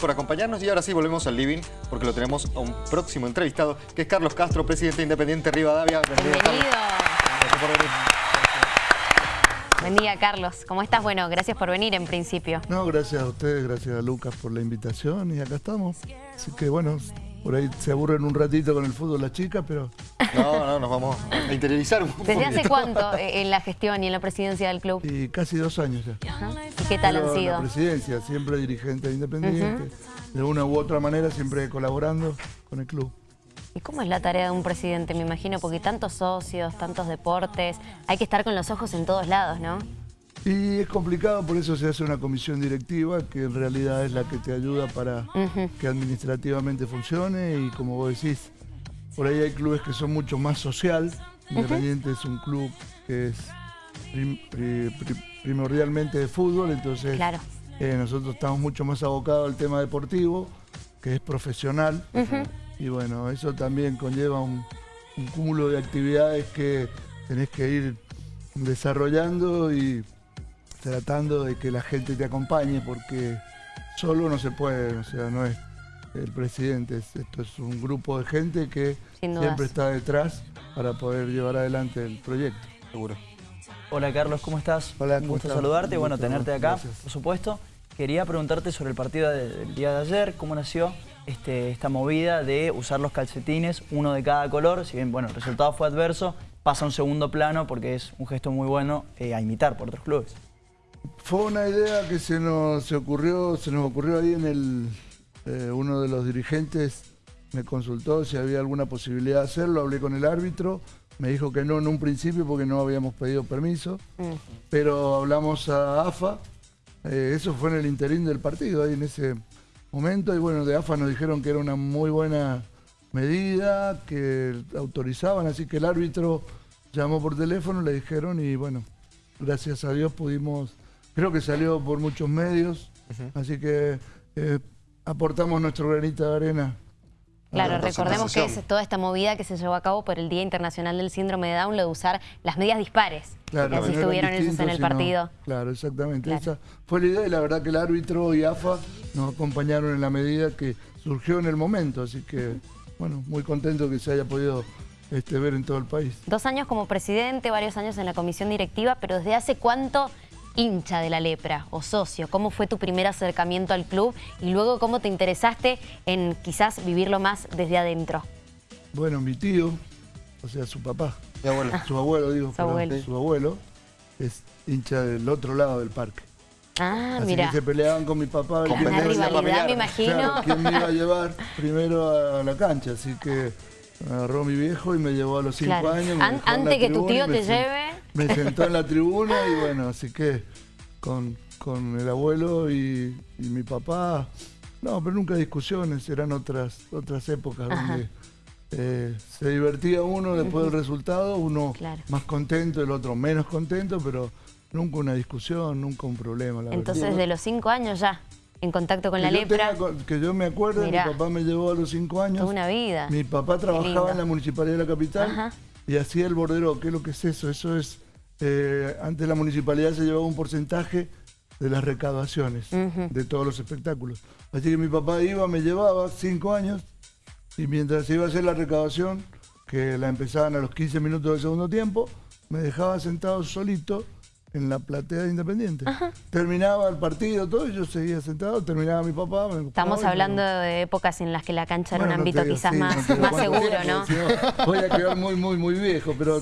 por acompañarnos y ahora sí volvemos al living porque lo tenemos a un próximo entrevistado que es Carlos Castro, presidente independiente Rivadavia. Bienvenido. Bienvenido. Buen día, Carlos. ¿Cómo estás? Bueno, gracias por venir en principio. No, gracias a ustedes, gracias a Lucas por la invitación y acá estamos. Así que bueno, por ahí se aburren un ratito con el fútbol las chicas, pero... No, no, nos vamos a interiorizar un poco. ¿Desde hace cuánto eh, en la gestión y en la presidencia del club? Y casi dos años ya. ¿Y qué tal han sido? la presidencia, siempre dirigente independiente, de una u otra manera, siempre colaborando con el club. ¿Y cómo es la tarea de un presidente? Me imagino, porque tantos socios, tantos deportes, hay que estar con los ojos en todos lados, ¿no? Y es complicado, por eso se hace una comisión directiva, que en realidad es la que te ayuda para que administrativamente funcione. Y como vos decís, por ahí hay clubes que son mucho más social, Independiente es un club que es primordialmente de fútbol, entonces eh, nosotros estamos mucho más abocados al tema deportivo, que es profesional, y bueno, eso también conlleva un cúmulo de actividades que tenés que ir desarrollando y tratando de que la gente te acompañe porque solo no se puede, o sea, no es el presidente, esto es un grupo de gente que siempre está detrás para poder llevar adelante el proyecto. Seguro. Hola Carlos, ¿cómo estás? Hola, Un gusto saludarte, bueno, tenerte acá, por supuesto. Quería preguntarte sobre el partido del día de ayer, cómo nació este, esta movida de usar los calcetines, uno de cada color, si bien bueno, el resultado fue adverso, pasa a un segundo plano porque es un gesto muy bueno eh, a imitar por otros clubes. Fue una idea que se nos ocurrió, se nos ocurrió ahí en el. Eh, uno de los dirigentes me consultó si había alguna posibilidad de hacerlo, hablé con el árbitro, me dijo que no en un principio porque no habíamos pedido permiso, pero hablamos a AFA, eh, eso fue en el interín del partido, ahí en ese momento, y bueno, de AFA nos dijeron que era una muy buena medida, que autorizaban, así que el árbitro llamó por teléfono, le dijeron y bueno, gracias a Dios pudimos Creo que salió por muchos medios, así que eh, aportamos nuestro granito de arena. Claro, recordemos que es toda esta movida que se llevó a cabo por el Día Internacional del Síndrome de Down, lo de usar las medias dispares. Claro, así estuvieron esos en el partido. claro, exactamente. Esa fue la idea y la verdad que el árbitro y AFA nos acompañaron en la medida que surgió en el momento. Así que, bueno, muy contento que se haya podido este, ver en todo el país. Dos años como presidente, varios años en la comisión directiva, pero ¿desde hace cuánto hincha de la lepra o socio? ¿Cómo fue tu primer acercamiento al club y luego cómo te interesaste en quizás vivirlo más desde adentro? Bueno, mi tío, o sea, su papá, abuelo. su abuelo, digo, su, abuelo. su abuelo es hincha del otro lado del parque. Ah, Así mira. Que se peleaban con mi papá. Con una rivalidad, me imagino. ¿Quién me iba a llevar primero a la cancha? Así que me agarró mi viejo y me llevó a los cinco años. antes que tu tío te lleve. Me sentó en la tribuna y bueno, así que con, el abuelo y, mi papá, no, pero nunca discusiones, eran otras, otras épocas donde eh, se divertía uno después del resultado, uno más contento, el otro menos contento, pero nunca una discusión, nunca un problema. Entonces, de los cinco años ya en contacto con la lepra. que yo me acuerdo, mi papá me llevó a los cinco años. una vida. Mi papá trabajaba en la Municipalidad de la Capital y hacía el bordero. ¿Qué es lo que es eso? Eso es, eh, antes la Municipalidad se llevaba un porcentaje de las recaudaciones de todos los espectáculos. Así que mi papá iba, me llevaba cinco años y mientras iba a hacer la recaudación, que la empezaban a los 15 minutos del segundo tiempo, me dejaba sentado solito en la platea de Independiente. Terminaba el partido, todo, y yo seguía sentado, terminaba mi papá. Estamos hablando de épocas en las que la cancha era un ámbito quizás más, seguro, ¿no? voy a quedar muy, muy, muy viejo, pero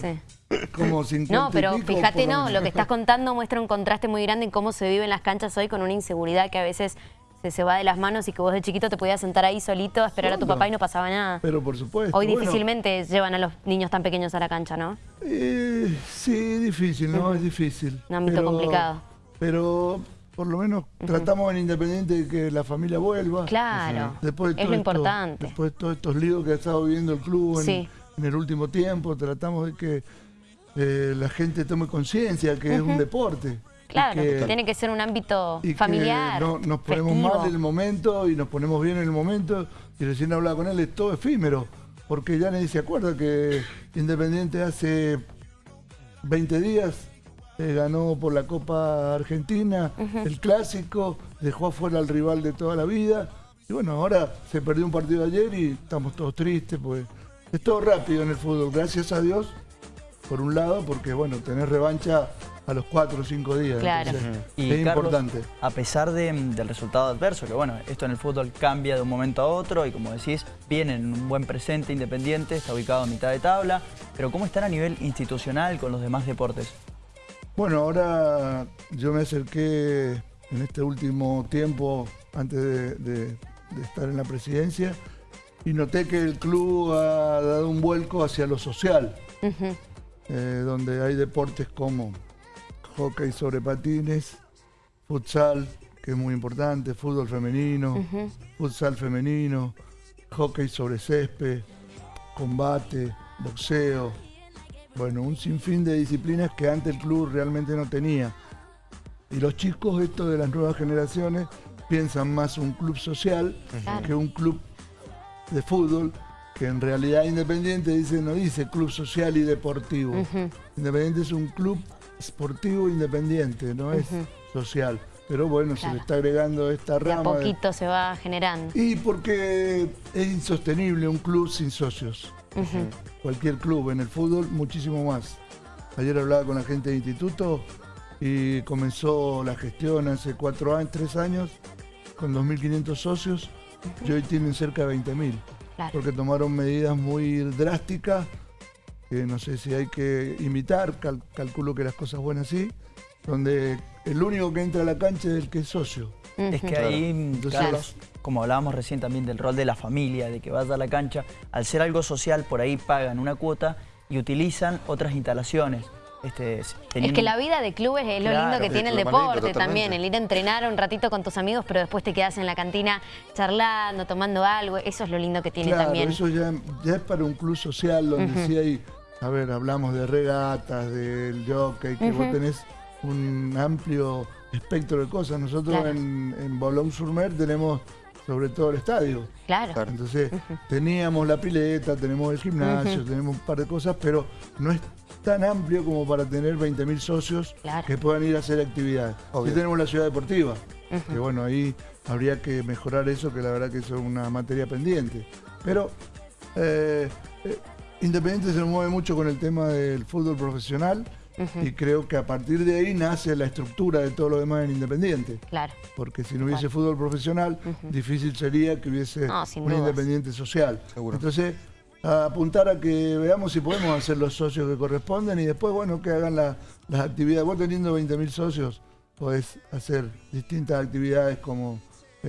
como 50 No, pero fíjate, no, lo que estás contando muestra un contraste muy grande en cómo se vive en las canchas hoy con una inseguridad que a veces se, se va de las manos y que vos de chiquito te podías sentar ahí solito a esperar a tu papá y no pasaba nada. Pero por supuesto. Hoy difícilmente llevan a los niños tan pequeños a la cancha, ¿no? Eh, sí, difícil, ¿no? Es difícil. Un ámbito complicado. Pero por lo menos tratamos en Independiente de que la familia vuelva. Claro, después es lo importante. Después de todos estos líos que ha estado viviendo el club en, el último tiempo, tratamos de que eh, la gente tome conciencia que es un deporte. Claro, tiene que ser un ámbito familiar. no, nos ponemos mal en el momento y nos ponemos bien en el momento. Y recién hablaba con él, es todo efímero. Porque ya nadie se acuerda que Independiente hace 20 días eh, ganó por la Copa Argentina, el clásico, dejó afuera al rival de toda la vida Y bueno, ahora se perdió un partido ayer y estamos todos tristes, pues es todo rápido en el fútbol, gracias a Dios, por un lado, porque bueno, tener revancha a los cuatro o cinco días. Claro. Y es Carlos, importante. A pesar de- del resultado adverso, que bueno, esto en el fútbol cambia de un momento a otro y como decís, viene en un buen presente independiente, está ubicado a mitad de tabla, pero ¿cómo están a nivel institucional con los demás deportes? Bueno, ahora yo me acerqué en este último tiempo, antes de, de- de estar en la presidencia, y noté que el club ha dado un vuelco hacia lo social, eh, donde hay deportes como hockey sobre patines, futsal, que es muy importante, fútbol femenino, futsal femenino, hockey sobre césped, combate, boxeo, bueno, un sinfín de disciplinas que antes el club realmente no tenía. Y los chicos, esto de las nuevas generaciones, piensan más un club social que un club de fútbol, que en realidad Independiente dice, no dice club social y deportivo. Independiente es un club esportivo independiente, no es social. Pero bueno, se le está agregando esta De a rama. de- poquito se va generando. y porque es insostenible un club sin socios. Cualquier club en el fútbol, muchísimo más. Ayer hablaba con la gente de instituto y comenzó la gestión hace cuatro años, tres años, con 2.500 socios y hoy tienen cerca de 20.000. Claro. Porque tomaron medidas muy drásticas, que no sé si hay que imitar, cal- calculo que las cosas buenas sí, donde el único que entra a la cancha es el que es socio. Es que ahí, Entonces- Carlos, como hablábamos recién también del rol de la familia, de que vaya a la cancha, al ser algo social, por ahí pagan una cuota y utilizan otras instalaciones. Este, Es que la vida de clubes es lo Claro, lindo que tiene el deporte totalmente. también, el ir a entrenar un ratito con tus amigos, pero después te quedas en la cantina charlando, tomando algo, eso es lo lindo que tiene claro, también. eso ya, ya es para un club social donde sí hay, a ver, hablamos de regatas, del jockey, que vos tenés un amplio espectro de cosas. Nosotros Claro. en, en Boulogne-sur-Mer tenemos sobre todo el estadio. Claro. Claro. Entonces, teníamos la pileta, tenemos el gimnasio, tenemos un par de cosas, pero no es tan amplio como para tener 20.000 socios Claro. que puedan ir a hacer actividades. Obvio. Sí tenemos la ciudad deportiva, que bueno, ahí habría que mejorar eso, que la verdad que eso es una materia pendiente. Pero eh, eh, Independiente se mueve mucho con el tema del fútbol profesional y creo que a partir de ahí nace la estructura de todo lo demás en Independiente. Claro. Porque si no hubiese fútbol profesional, difícil sería que hubiese No, un dudas. independiente social. Seguro. Entonces, a apuntar a que veamos si podemos hacer los socios que corresponden y después, bueno, que hagan la- las actividades. Vos teniendo 20.000 socios, podés hacer distintas actividades como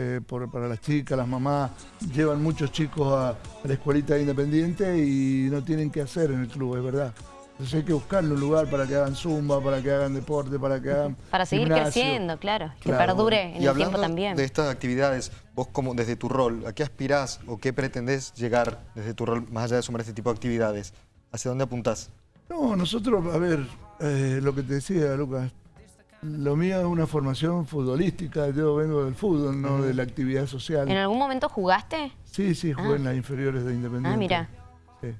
eh, por- para las chicas, las mamás. Llevan muchos chicos a, a la escuelita de Independiente y no tienen que hacer en el club, es verdad. Entonces hay que buscarle un lugar para que hagan zumba, para que hagan deporte, para que hagan Para seguir gimnasio. creciendo, claro. Que Claro. perdure en Y el tiempo también. de estas actividades, vos como desde tu rol, ¿a qué aspirás o qué pretendés llegar desde tu rol, más allá de sumar este tipo de actividades? ¿Hacia dónde apuntás? No, nosotros, a ver, eh, lo que te decía, Lucas, lo mío es una formación futbolística, yo vengo del fútbol, no de la actividad social. ¿En algún momento jugaste? Sí, sí, jugué en las inferiores de Independiente. Ah, mira. Sí.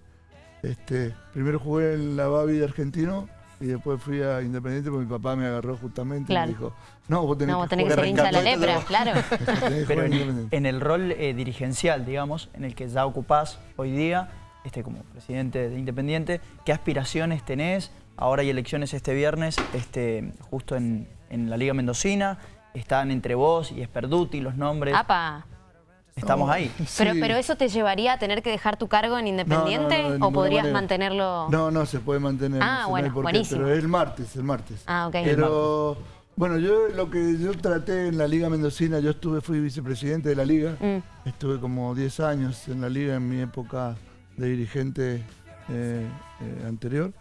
Este, primero jugué en la Babi de Argentino y después fui a Independiente porque mi papá me agarró justamente Claro. y me dijo, no, vos tenés No, vos que tenés que ser hincha de la lepra, claro. tenés que Pero en el rol eh, dirigencial, digamos, en el que ya ocupás hoy día, este, como presidente de Independiente, ¿qué aspiraciones tenés? Ahora hay elecciones este viernes, este, justo en, en la Liga Mendocina, están entre vos y Esperduti los nombres, Apa. estamos No, ahí. Pero, sí. pero eso te llevaría a tener que dejar tu cargo en Independiente No, no, no, de o podrías manera. mantenerlo. No, no, se puede mantener. Ah, no sé, no bueno, por qué, buenísimo. pero es el martes, el martes. Ah, ok. Pero, bueno, yo lo que yo traté en la Liga Mendocina, yo estuve, fui vicepresidente de la Liga, Mm. estuve como 10 años en la Liga en mi época de dirigente eh, eh, anterior.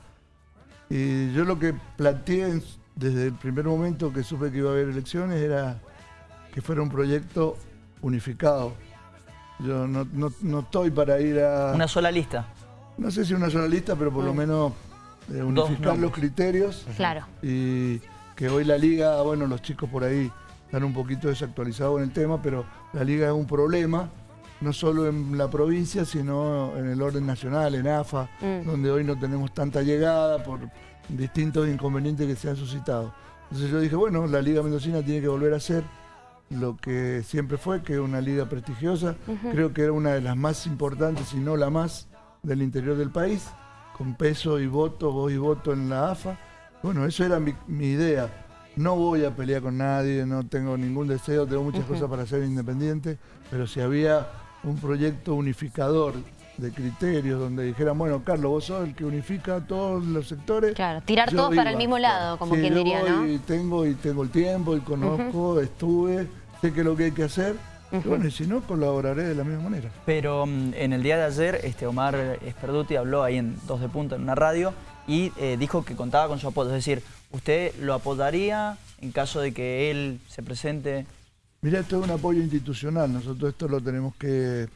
Y yo lo que planteé en- desde el primer momento que supe que iba a haber elecciones era que fuera un proyecto unificado. Yo no, no- no estoy para ir a Una sola lista. no sé si una sola lista, pero por lo menos eh, unificar los criterios Claro. y que hoy la liga, bueno, los chicos por ahí están un poquito desactualizados en el tema, pero la liga es un problema, no solo en la provincia, sino en el orden nacional, en AFA, Mm. donde hoy no tenemos tanta llegada por distintos inconvenientes que se han suscitado. Entonces yo dije, bueno, la liga mendocina tiene que volver a ser lo que siempre fue, que es una liga prestigiosa. Creo que era una de las más importantes, si no la más, del interior del país, con peso y voto, voz y voto en la AFA. Bueno, eso era mi, idea. No voy a pelear con nadie, no tengo ningún deseo, tengo muchas cosas para ser independiente, pero si había un proyecto unificador de criterios donde dijeran, bueno, Carlos, vos sos el que unifica todos los sectores. Claro, tirar todos para el mismo lado, como quien diría, ¿no? Y tengo, y tengo el tiempo, y conozco, estuve, sé que es lo que hay que hacer. bueno, y si no, colaboraré de la misma manera. Pero mm, en el día de ayer, este Omar Esperduti habló ahí en Dos de Punta, en una radio, y eh, dijo que contaba con su apoyo. Es decir, ¿usted lo apodaría en caso de que él se presente? Mira, esto es un apoyo institucional. Nosotros esto lo tenemos que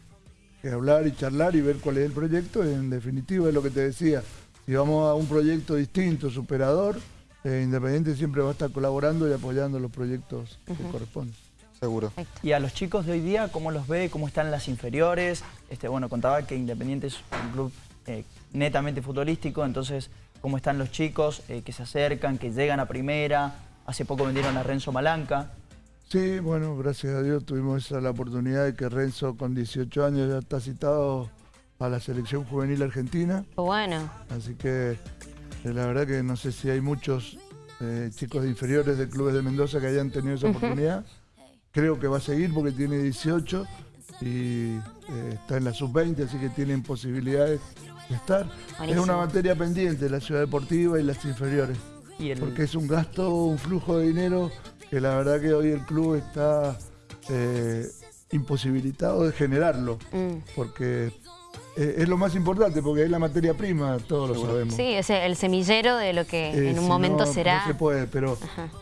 que hablar y charlar y ver cuál es el proyecto. En definitiva es lo que te decía, si vamos a un proyecto distinto, superador, eh, Independiente siempre va a estar colaborando y apoyando los proyectos que corresponden. Seguro. Y a los chicos de hoy día, ¿cómo los ve? ¿Cómo están las inferiores? Este, bueno, contaba que Independiente es un club eh, netamente futbolístico, entonces, ¿cómo están los chicos eh, que se acercan, que llegan a primera? Hace poco vendieron a Renzo Malanca. Sí, bueno, gracias a Dios tuvimos esa, la oportunidad de que Renzo con 18 años ya está citado a la selección juvenil argentina. Bueno. Así que eh, la verdad que no sé si hay muchos eh, chicos inferiores de clubes de Mendoza que hayan tenido esa oportunidad. Creo que va a seguir porque tiene 18 y eh, está en la sub-20, así que tienen posibilidades de estar. Es una materia pendiente la ciudad deportiva y las inferiores. Porque es un gasto, un flujo de dinero que la verdad que hoy el club está eh, imposibilitado de generarlo, mm. porque eh, es lo más importante, porque es la materia prima, todos lo sabemos. Sí, es el semillero de lo que en un momento será. No se puede, pero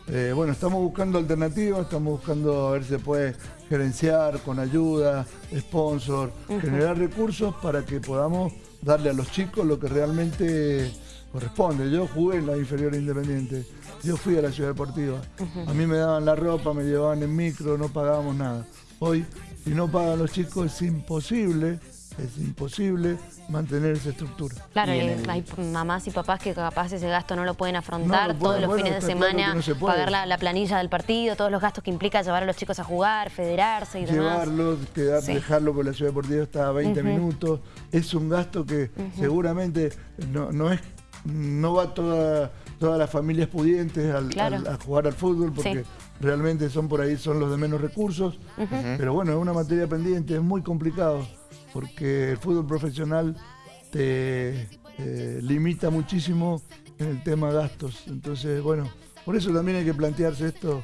eh, bueno, estamos buscando alternativas, estamos buscando a ver si se puede gerenciar con ayuda, sponsor, generar recursos para que podamos darle a los chicos lo que realmente corresponde. Yo jugué en la inferior independiente, yo fui a la ciudad deportiva. A mí me daban la ropa, me llevaban en micro, no pagábamos nada. Hoy, si no pagan los chicos, es imposible, es imposible mantener esa estructura. Claro, hay mamás y papás que capaz ese gasto no lo pueden afrontar todos los fines de semana, pagar la, planilla del partido, todos los gastos que implica llevar a los chicos a jugar, federarse y demás. Llevarlos, dejarlo por la ciudad deportiva hasta 20 minutos, es un gasto que seguramente no, no es no va toda, todas las familias pudientes a jugar al fútbol porque realmente son por ahí, son los de menos recursos. Pero bueno, es una materia pendiente, es muy complicado porque el fútbol profesional te eh, limita muchísimo en el tema gastos. Entonces, bueno, por eso también hay que plantearse esto.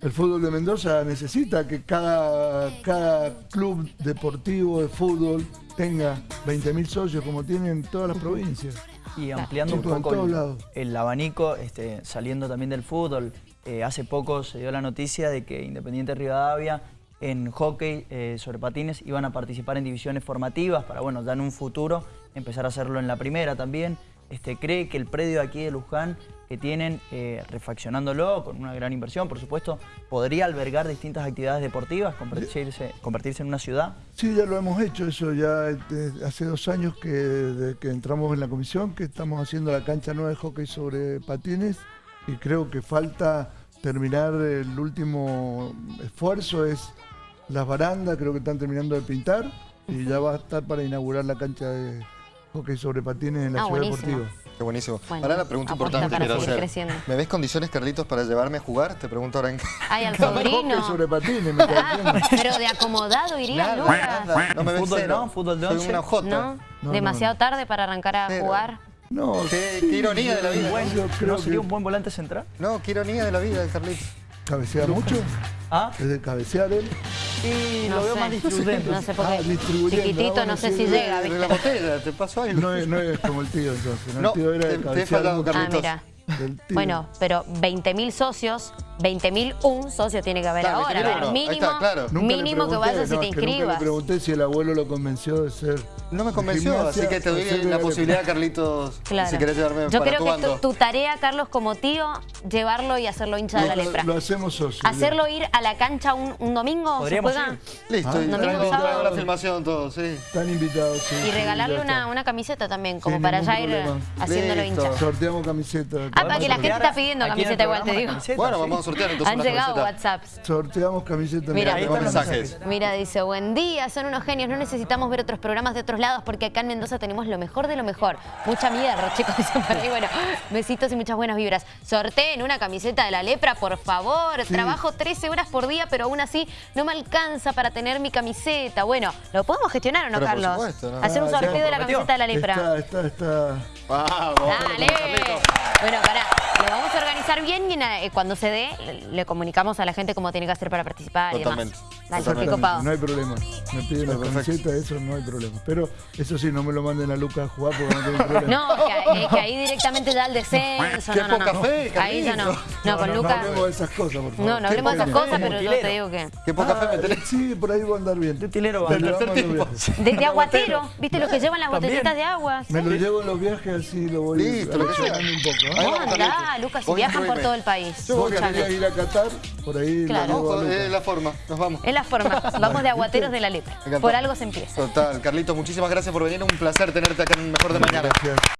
El fútbol de Mendoza necesita que cada, cada club deportivo de fútbol tenga 20.000 socios como tienen todas las provincias. Y ampliando un poco el, abanico, este, saliendo también del fútbol, eh, hace poco se dio la noticia de que Independiente Rivadavia en hockey eh, sobre patines iban a participar en divisiones formativas para, bueno, ya en un futuro empezar a hacerlo en la primera también. Este, cree que el predio aquí de Luján que tienen, eh, refaccionándolo con una gran inversión, por supuesto, podría albergar distintas actividades deportivas, convertirse, convertirse en una ciudad? Sí, ya lo hemos hecho, eso ya hace dos años que, que entramos en la comisión, que estamos haciendo la cancha nueva de hockey sobre patines y creo que falta terminar el último esfuerzo, es las barandas, creo que están terminando de pintar y ya va a estar para inaugurar la cancha de hockey sobre patines en la ah, ciudad deportiva. Qué buenísimo. ahora la pregunta importante para hacer. Creciendo. ¿Me ves condiciones, Carlitos, para llevarme a jugar? Te pregunto ahora en Ay, al sobrino. sobre patines, me Pero de acomodado iría, Lucas. No me ves ¿Fútbol, cero. no? ¿Fútbol de once? una jota. ¿No? no demasiado tarde para arrancar a jugar? No. Qué, ironía de la vida. ¿No sería un buen volante central? No, qué ironía de la vida, Carlitos. ¿Cabecea mucho? ¿Ah? ¿Es de cabecear él? Sí, lo veo más distribuyendo. No sé por qué. Ah, Chiquitito, no sé si llega, ¿viste? De la botella, ¿te pasó algo? No es, no es como el tío entonces. No, el tío era de. Te he. Ah, mira. Bueno, pero 20.000 socios, 20.000 un socio tiene que haber ahora. mínimo, mínimo que vayas y te inscribas. Nunca le pregunté si el abuelo lo convenció de ser no me convenció, así que te doy la posibilidad, Carlitos, si querés llevarme Yo para creo que tu, tu, tarea, Carlos, como tío, llevarlo y hacerlo hincha de la lepra. Lo hacemos socio. Hacerlo ir a la cancha un, un domingo, ¿se juega? Listo, ah, domingo, sábado. la filmación, todo, sí. Están invitados, sí. Y regalarle una, una, camiseta también, como para ya ir haciéndolo hincha. Sorteamos camiseta. Ah, para que la gente está pidiendo camiseta igual, te digo. Bueno, vamos a sortear entonces Han llegado camiseta. WhatsApps. Sorteamos camiseta. Mira, Ahí los mensajes. Mira, dice, buen día, son unos genios, no necesitamos ver otros programas de otros lados porque acá en Mendoza tenemos lo mejor de lo mejor. Mucha mierda, chicos, dicen por ahí. Bueno, besitos y muchas buenas vibras. Sorteen una camiseta de la lepra, por favor. Trabajo 13 horas por día, pero aún así no me alcanza para tener mi camiseta. Bueno, ¿lo podemos gestionar o no, Pero por Carlos? supuesto, ¿no? Hacer un Ah, sorteo de la prometió. camiseta de la lepra. Está, está, está. Vamos. Dale. Bueno, pará. Lo vamos a organizar bien y eh, cuando se dé le- comunicamos a la gente cómo tiene que hacer para participar Totalmente. y demás. Dale, Totalmente. copado. No hay problema. Me piden la camiseta, eso no hay problema. Pero eso sí, no me lo manden a Lucas a jugar porque no tengo problema. No, que, eh, que ahí directamente ya el descenso. Qué no, no, poca no. fe, Ahí ya no. No, con No Lucas. hablemos de esas cosas, por favor. No, no hablemos de esas cosas, pero yo te digo que. Qué poca fe me Ah, tenés. Sí, por ahí va a andar bien. De utilero va a andar. bien. De, de aguatero, ¿viste los que llevan las También. botellitas de agua? Me lo llevo en los viajes así lo voy Listo, lo que un poco. ¿eh? Ahí ¿Cómo vamos, andá. Lucas? Si viajan por todo el país. A ir a Qatar, por ahí Claro. lo llevo a Ojo, Lucas. es la forma. Nos vamos. Es la forma. Vamos de aguateros de la lepra. Por algo se empieza. Total. Carlitos, muchísimas gracias por venir. Un placer tenerte acá en Mejor de Mañana. Gracias.